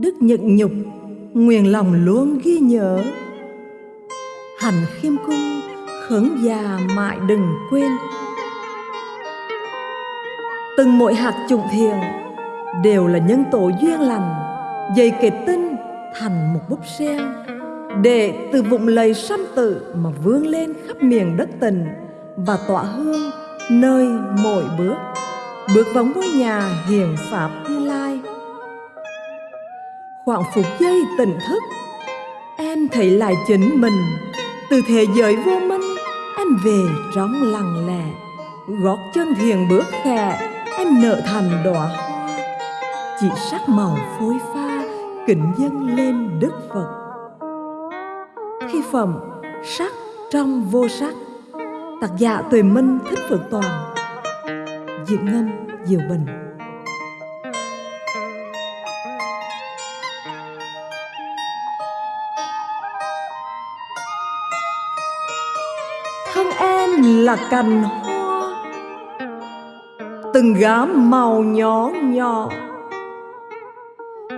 đức nhận nhục, nguyện lòng luôn ghi nhớ. Hành khiêm cung, khấn già mãi đừng quên. Từng mỗi hạt trụng thiền đều là nhân tố duyên lành, dày kết tinh thành một búp sen. Để từ vụng lầy sanh tự mà vươn lên khắp miền đất tình và tỏa hương nơi mỗi bước. Bước vào ngôi nhà hiền pháp thiên lai khoảng phút giây tỉnh thức. Em thấy lại chính mình. Từ thế giới vô minh, em về trong lặng lẽ. Gót chân thiền bước khẽ, em nở thành đóa hoa. Chỉ sắc màu phối pha, kính dâng lên đức phật. Khi phẩm, sắc trong vô sắc. Tác giả tuệ minh thích phượng toàn. Diễn ngâm diệu bình. Thân em là cành hoa. Từng gã màu nhỏ nhỏ.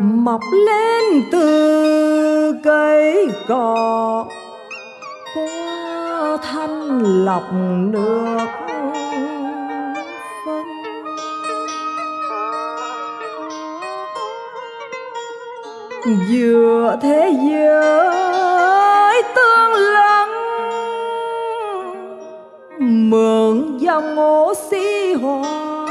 Mọc lên từ cây cỏ qua thanh lọc nước phân. Giữa thế giới tương mượn dòng oxy hòa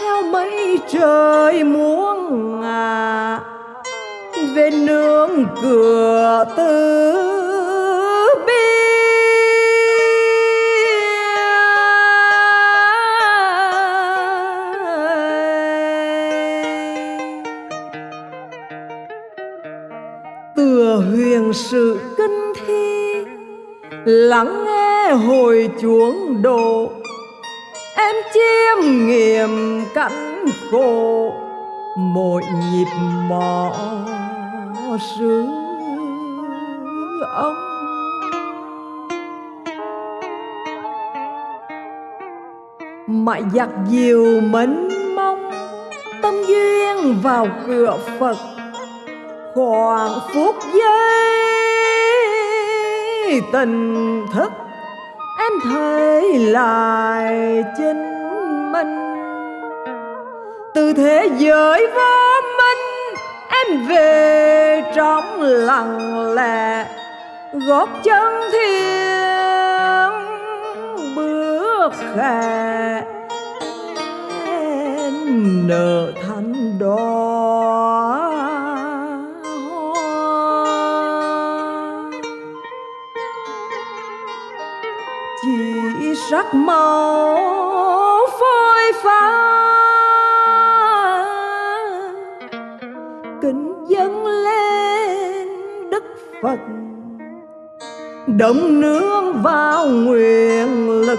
theo mây trời muôn ngả về nương cửa tư tựa huyền sự kinh thi, lắng hồi chuông độ em chiêm nghiệm cảnh khổ, mỗi nhịp mò sứ ông. Mãi giặc diều mến mong tâm duyên vào cửa phật. Khoảng phút giây tình thức em lại chính mình. Từ thế giới vô minh em về trong lặng lẽ gót chân thiên bước khẽ. Chỉ sắc màu phôi pha kính dâng lên đức phật. Đồng nương vào nguyện lực.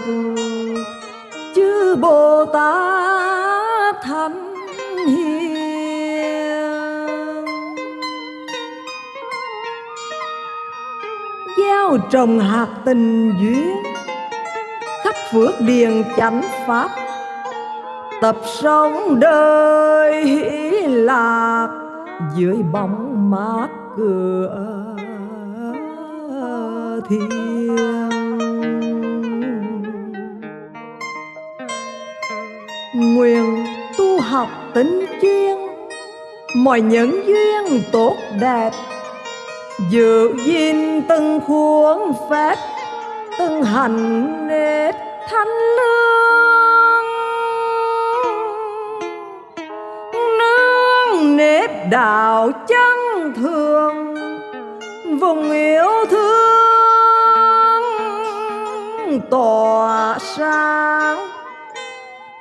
Chư bồ tát thánh hiền. Gieo trồng hạt tình duyên phước điền chánh pháp. Tập sống đời hỷ lạc dưới bóng mát cửa thiên nguyện tu học tính chuyên, mọi nhân duyên tốt đẹp. Giữ gìn từng khuôn phép, từng hành nết thanh lương. Nương nếp đạo chân thường, vùng yêu thương tỏa sáng.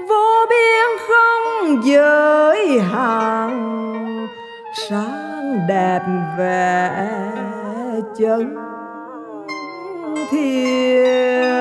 Vô biên không giới hạn, sáng đẹp vẻ chân thiên.